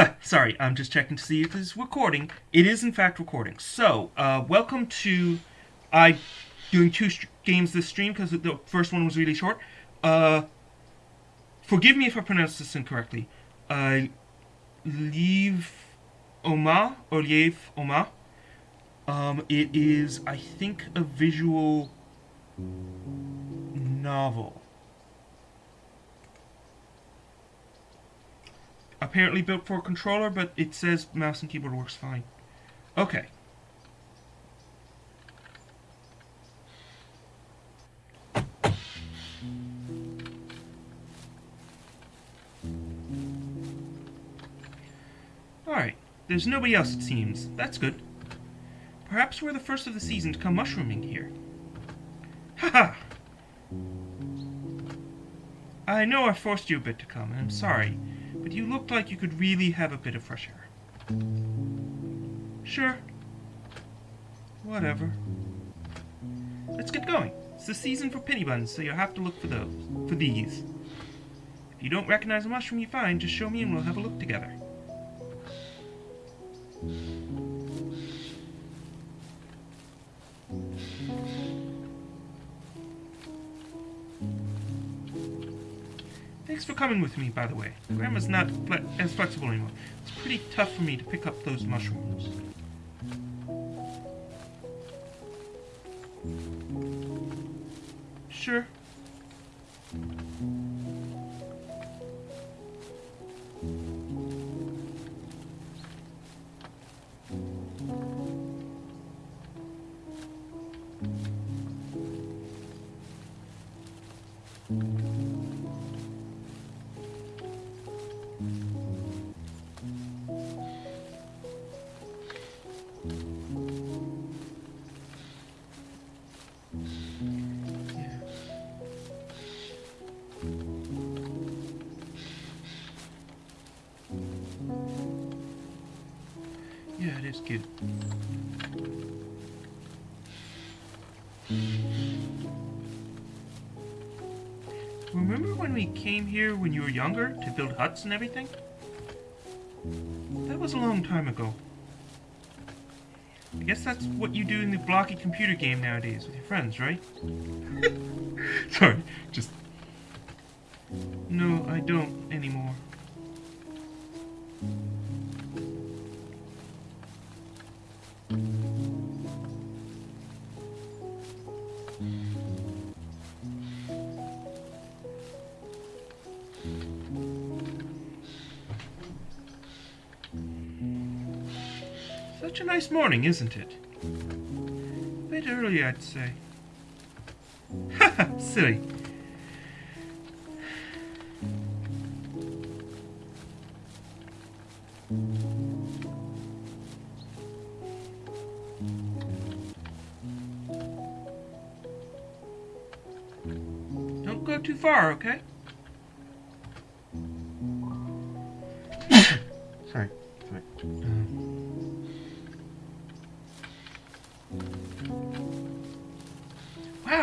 Sorry, I'm just checking to see if it's recording. It is, in fact, recording. So, uh, welcome to I doing two games this stream because the first one was really short. Uh, forgive me if I pronounced this incorrectly. Uh, Leave Oma or Liev Oma. Um, it is, I think, a visual novel. Apparently built for a controller, but it says mouse and keyboard works fine. Okay. Alright. There's nobody else, it seems. That's good. Perhaps we're the first of the season to come mushrooming here. Haha! I know I forced you a bit to come, and I'm sorry, but you looked like you could really have a bit of fresh air. Sure. Whatever. Let's get going. It's the season for penny buns, so you'll have to look for those. For these. If you don't recognize a mushroom you find, just show me and we'll have a look together. Coming with me, by the way. Grandma's not fle as flexible anymore. It's pretty tough for me to pick up those mushrooms. Sure. Is cute. Remember when we came here when you were younger to build huts and everything? That was a long time ago. I guess that's what you do in the blocky computer game nowadays with your friends, right? Sorry, just... No, I don't anymore. A nice morning, isn't it? A Bit early, I'd say. Haha, silly. Don't go too far, okay?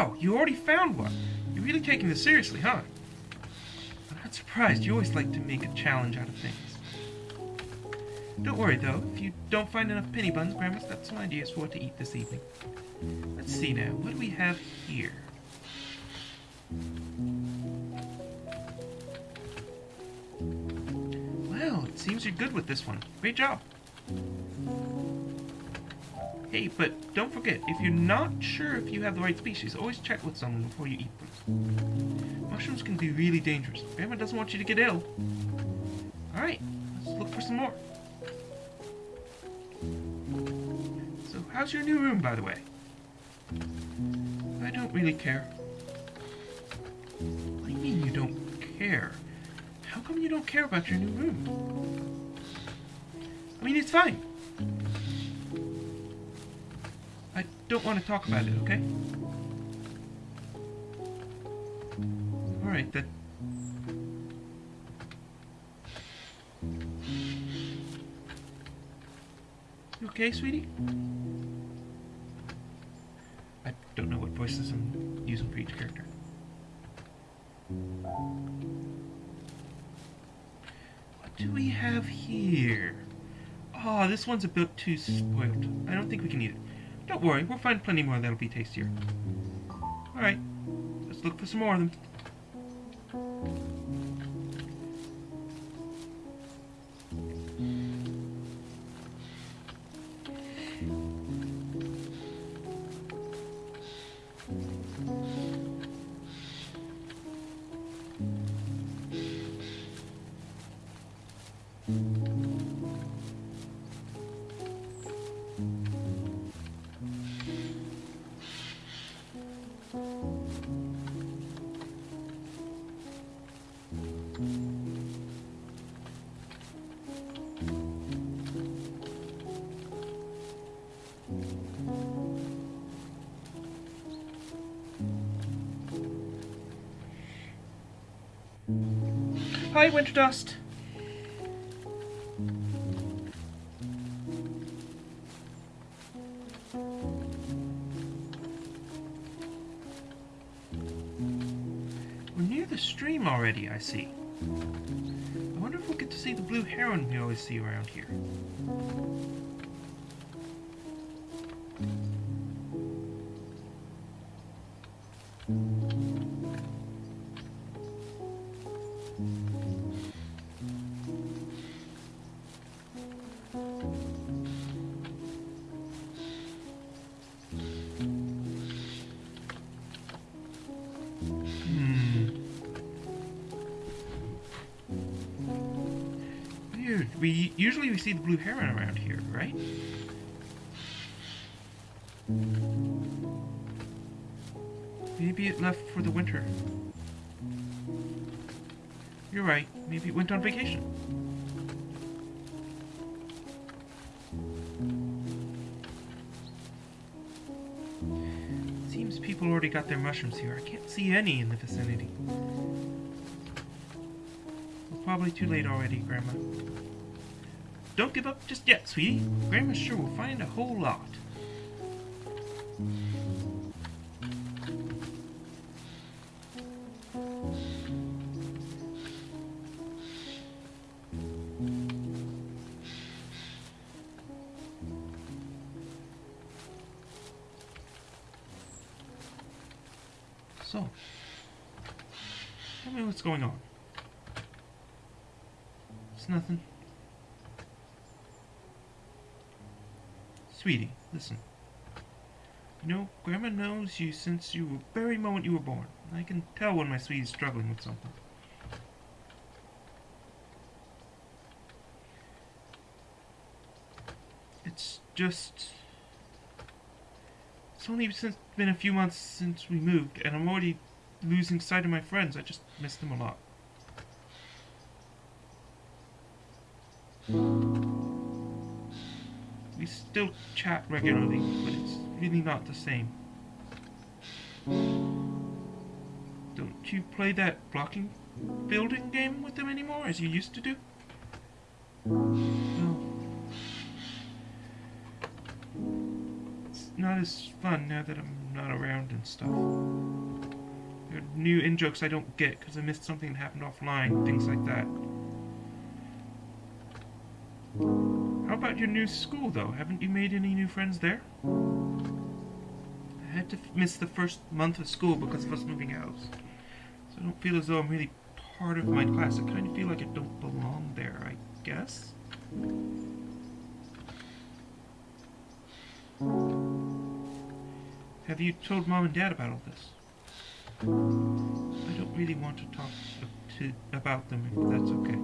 Wow, you already found one. You're really taking this seriously, huh? I'm not surprised. You always like to make a challenge out of things. Don't worry, though. If you don't find enough penny buns, Grandma's got some ideas for what to eat this evening. Let's see now. What do we have here? Well, it seems you're good with this one. Great job. Hey, but don't forget, if you're not sure if you have the right species, always check with someone before you eat them. Mushrooms can be really dangerous. Grandma doesn't want you to get ill. Alright, let's look for some more. So, how's your new room, by the way? I don't really care. What do you mean you don't care? How come you don't care about your new room? I mean, it's fine. Don't want to talk about it, okay? Alright, then. You okay, sweetie? I don't know what voices I'm using for each character. What do we have here? Oh, this one's a bit too spoiled. I don't think we can eat it. Don't worry, we'll find plenty more that'll be tastier. Alright, let's look for some more of them. Hi, Winter Dust. We're near the stream already, I see. I wonder if we'll get to see the blue heron we always see around here. Hmm. We usually we see the blue heron around here, right? Maybe it left for the winter. You're right. Maybe it went on vacation. Seems people already got their mushrooms here. I can't see any in the vicinity. It's probably too late already, Grandma. Don't give up just yet, sweetie. Grandma sure will find a whole lot. So, tell me what's going on. It's nothing. Sweetie, listen. You know, Grandma knows you since you were very moment you were born. I can tell when my sweetie's struggling with something. It's just... It's only since been a few months since we moved, and I'm already losing sight of my friends. I just miss them a lot. We still chat regularly, but it's really not the same. Don't you play that blocking building game with them anymore as you used to do? No. It's not as fun now that I'm not around and stuff. There are new in jokes I don't get because I missed something that happened offline, things like that. About your new school, though? Haven't you made any new friends there? I had to miss the first month of school because of us moving house. So I don't feel as though I'm really part of my class. I kind of feel like I don't belong there, I guess. Have you told mom and dad about all this? I don't really want to talk to, about them if that's okay.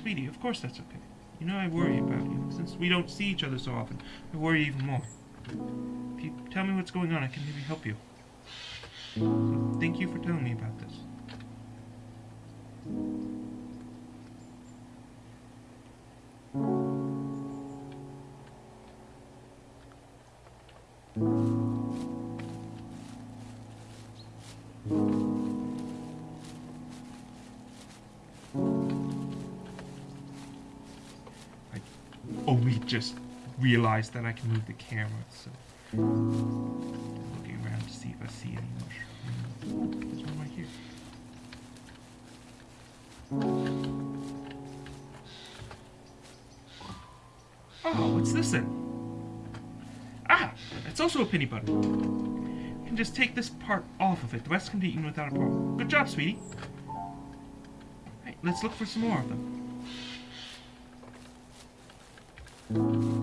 Sweetie, of course that's okay. You know I worry about you. Since we don't see each other so often, I worry even more. If you tell me what's going on, I can maybe help you. So thank you for telling me about this. just realized that I can move the camera, so looking around to see if I see any mushrooms. There's one right here. Oh, what's this then? Ah, it's also a penny butter. You can just take this part off of it. The rest can be eaten without a problem. Good job, sweetie. Alright, let's look for some more of them. Thank you.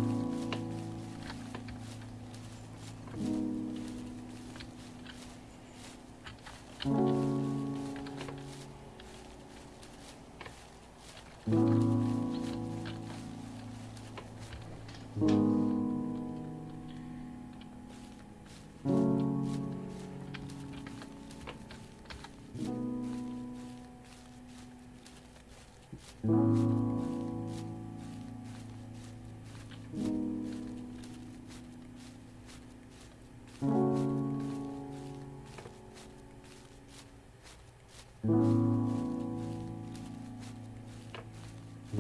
Yeah,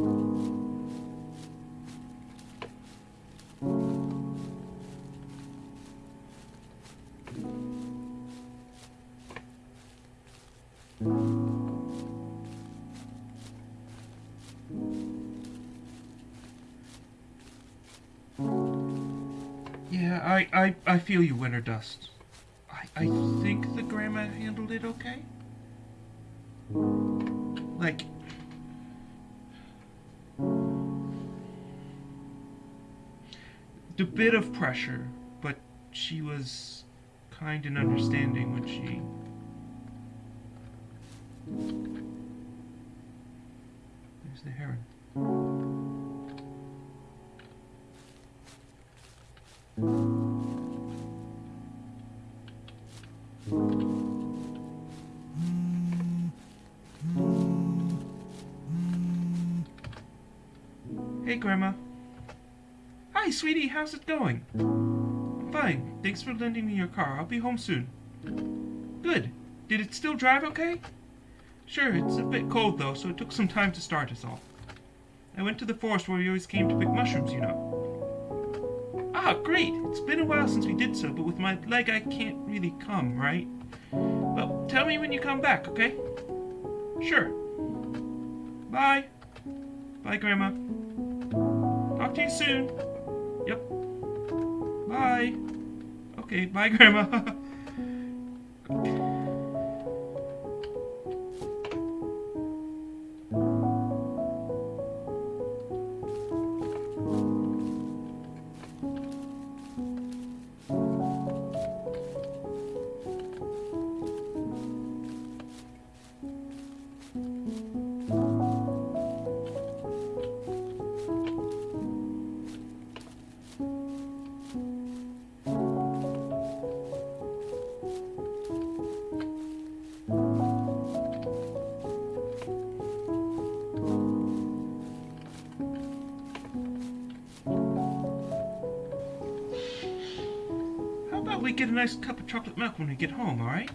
I, I, I feel you, Winter Dust. I, I think the grandma handled it okay. Like, the bit of pressure, but she was kind and understanding when she. There's the heron. Hey, Grandma. Hi, sweetie. How's it going? Fine. Thanks for lending me your car. I'll be home soon. Good. Did it still drive okay? Sure, it's a bit cold though, so it took some time to start us all. I went to the forest where we always came to pick mushrooms, you know. Ah, great! It's been a while since we did so, but with my leg I can't really come, right? Well, tell me when you come back, okay? Sure. Bye. Bye, Grandma. Talk to you soon. Bye. Okay, bye, Grandma. get a nice cup of chocolate milk when we get home, alright?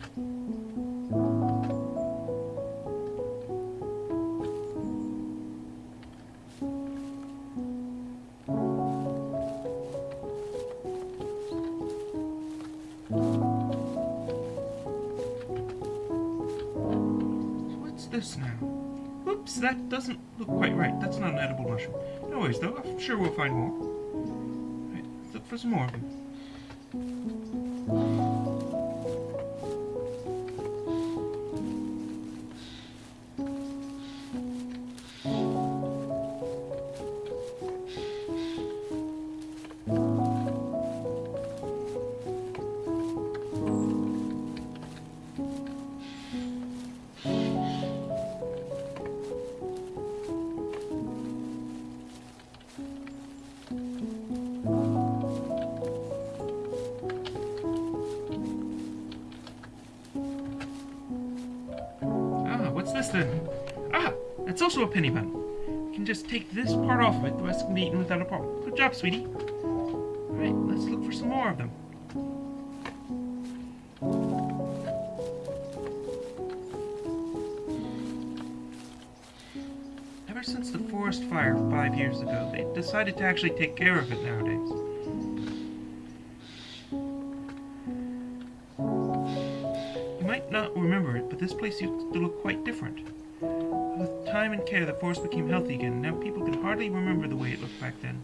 What's this now? Oops, that doesn't look quite right. That's not an edible mushroom. No worries, though. I'm sure we'll find more. Right, look for some more of them. Ah, eaten without a problem. Good job, sweetie. Alright, let's look for some more of them. Ever since the forest fire five years ago, they decided to actually take care of it nowadays. Care, the forest became healthy again, and now people can hardly remember the way it looked back then.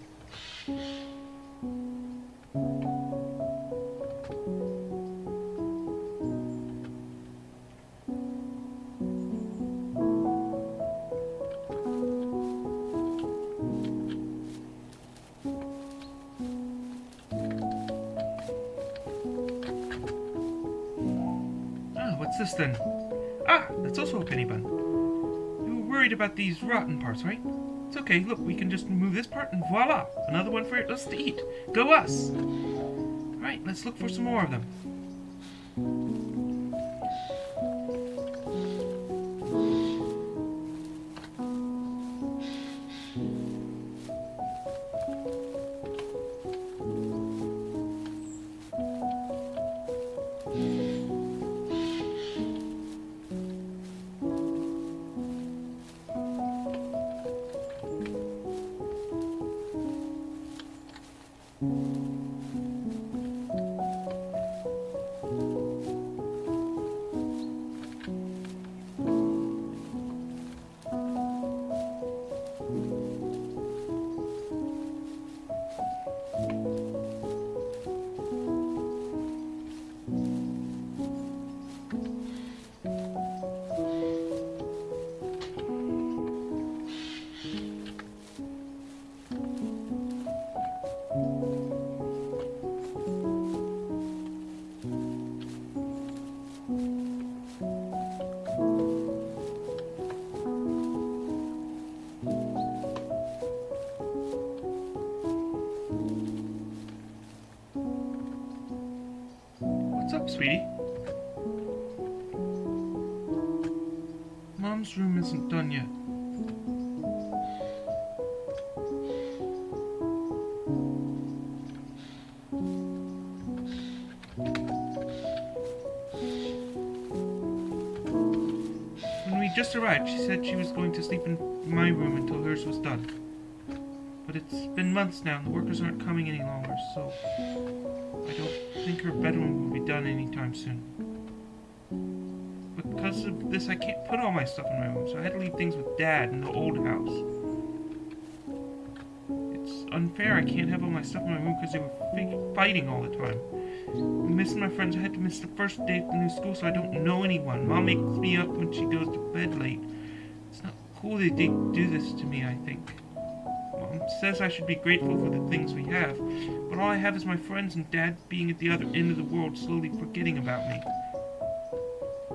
These rotten parts, right? It's okay, look, we can just remove this part and voila! Another one for us to eat. Go us! Alright, let's look for some more of them. Arrived, she said she was going to sleep in my room until hers was done. But it's been months now, and the workers aren't coming any longer, so I don't think her bedroom will be done anytime soon. Because of this, I can't put all my stuff in my room, so I had to leave things with Dad in the old house. It's unfair I can't have all my stuff in my room because they were fighting all the time. Missing my friends. I had to miss the first day of the new school, so I don't know anyone. Mom makes me up when she goes to bed late. It's not cool they do this to me, I think. Mom says I should be grateful for the things we have, but all I have is my friends and Dad being at the other end of the world, slowly forgetting about me.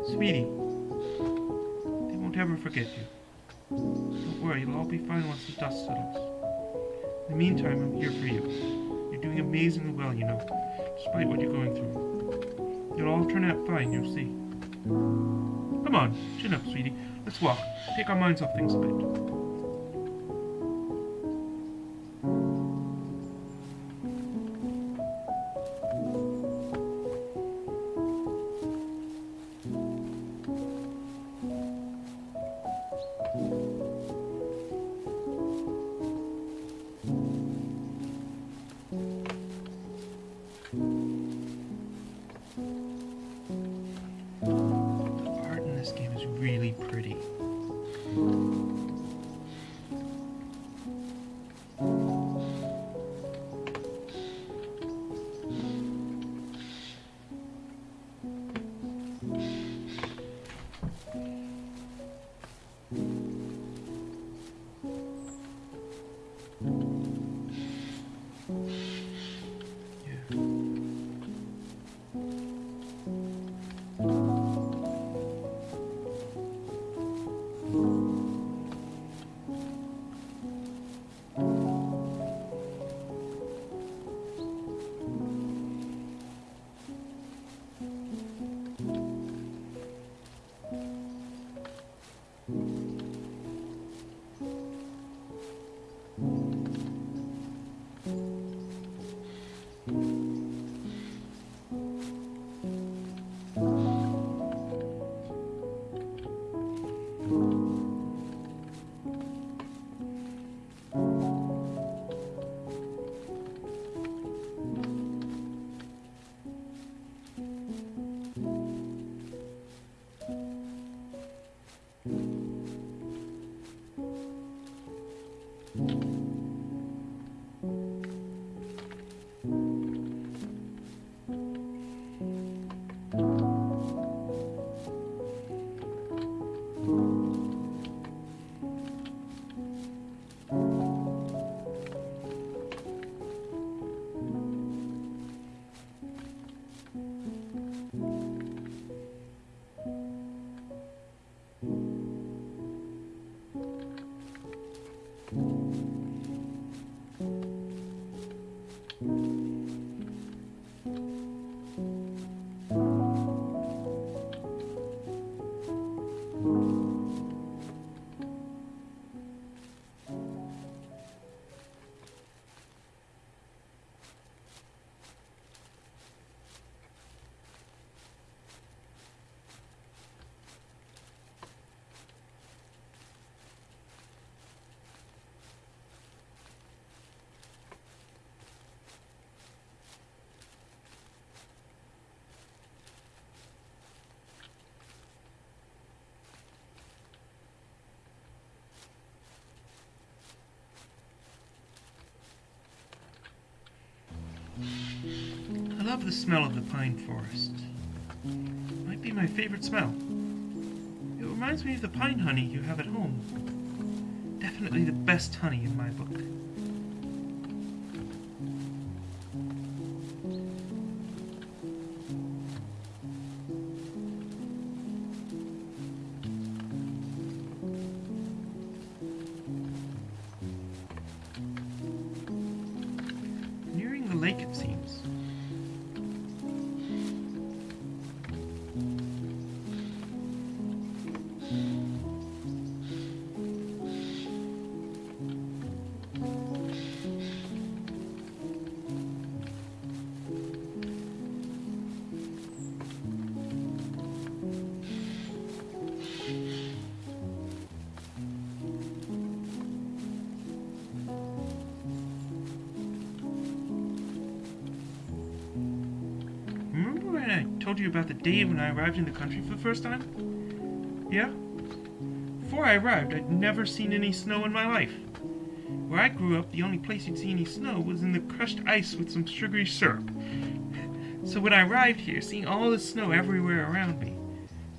Sweetie, they won't ever forget you. Don't worry, it'll all be fine once the dust settles. In the meantime, I'm here for you. You're doing amazingly well, you know, despite what you're going through. It'll all turn out fine, you'll see. Come on, chin up, sweetie. Let's walk. Take our minds off things a bit. Love the smell of the pine forest. Might be my favorite smell. It reminds me of the pine honey you have at home. Definitely the best honey in my book. Told you about the day when I arrived in the country for the first time? Yeah? Before I arrived, I'd never seen any snow in my life. Where I grew up, the only place you'd see any snow was in the crushed ice with some sugary syrup. So when I arrived here, seeing all the snow everywhere around me,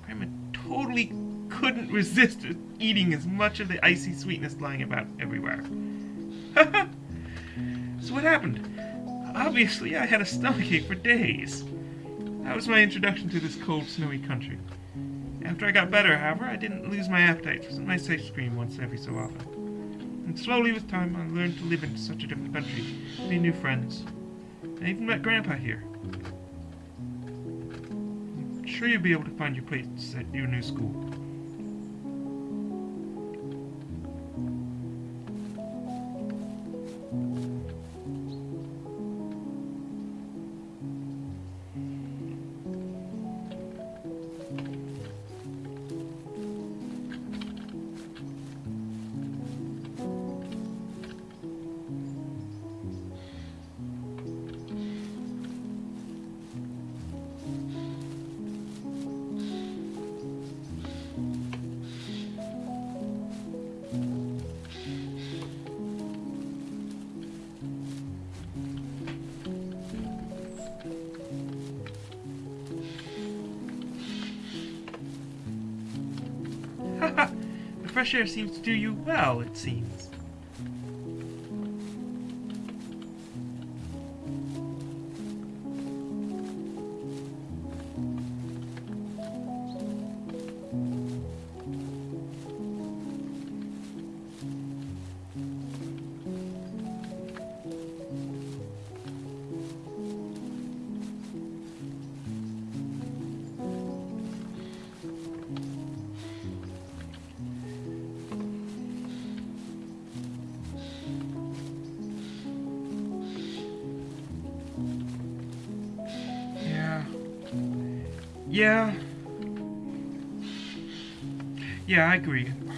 Grandma totally couldn't resist eating as much of the icy sweetness lying about everywhere. so what happened? Obviously, I had a stomachache for days. That was my introduction to this cold, snowy country. After I got better, however, I didn't lose my appetite for some nice ice cream once every so often. And slowly, with time, I learned to live in such a different country, made new friends. I even met Grandpa here. I'm sure you'll be able to find your place at your new school. Fresh air seems to do you well, it seems.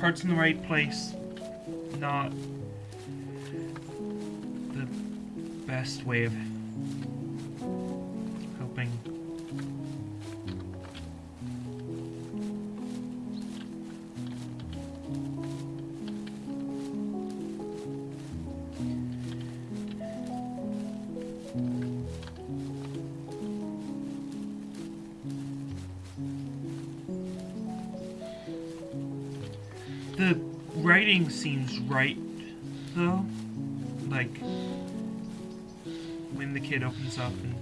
Heart's in the right place. Not the best way of helping. Writing seems right, though. Like, when the kid opens up and.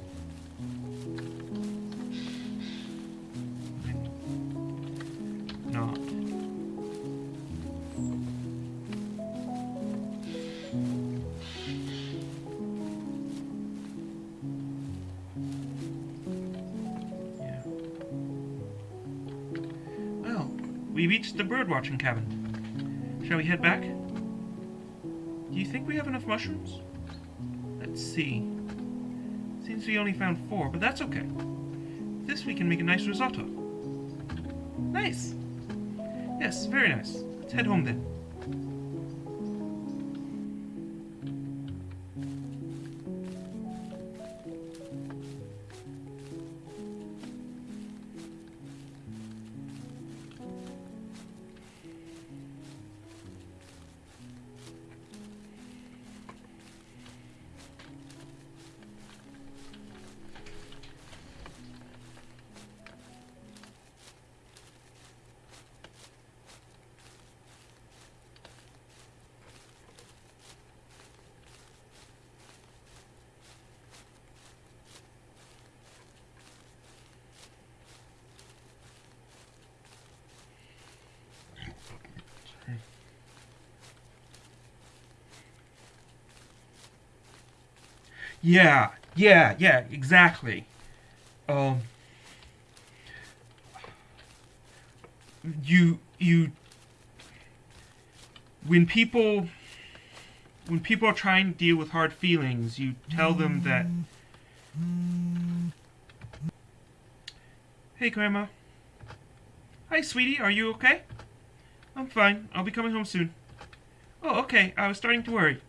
we reached the birdwatching cabin. Shall we head back? Do you think we have enough mushrooms? Let's see. Seems we only found four, but that's okay. This we can make a nice risotto. Nice! Yes, very nice. Let's head home then. Yeah, yeah, yeah, exactly. Um, you you when people when people are trying to deal with hard feelings, you tell them that. Hey, Grandma. Hi, sweetie. Are you okay? I'm fine. I'll be coming home soon. Oh, okay. I was starting to worry.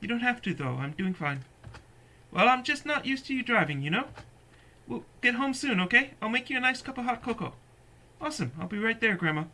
You don't have to, though. I'm doing fine. Well, I'm just not used to you driving, you know? We'll get home soon, okay? I'll make you a nice cup of hot cocoa. Awesome. I'll be right there, Grandma.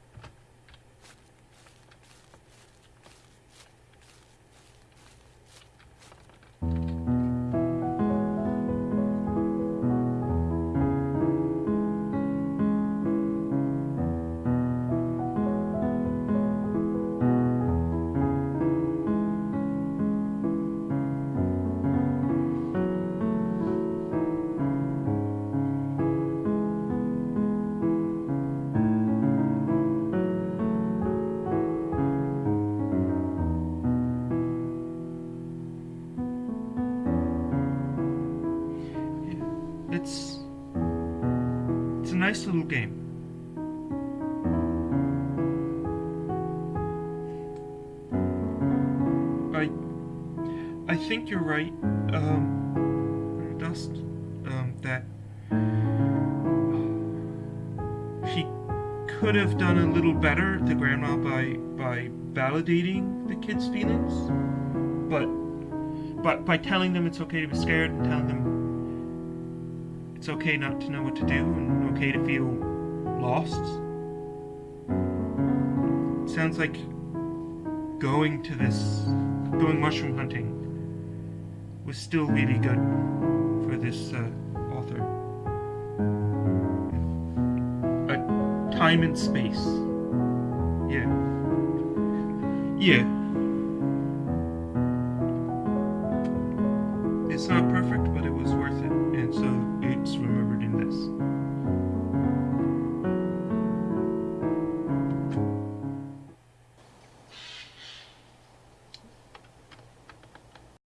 Nice little game. I I think you're right, um, Dust. Um, that she could have done a little better, the grandma, by by validating the kids' feelings, but but by telling them it's okay to be scared and telling them it's okay not to know what to do and okay to feel lost. sounds like going to this, going mushroom hunting was still really good for this uh, author. A time and space. Yeah. Yeah. It's not perfect, but it was worth it, and so remembered in this.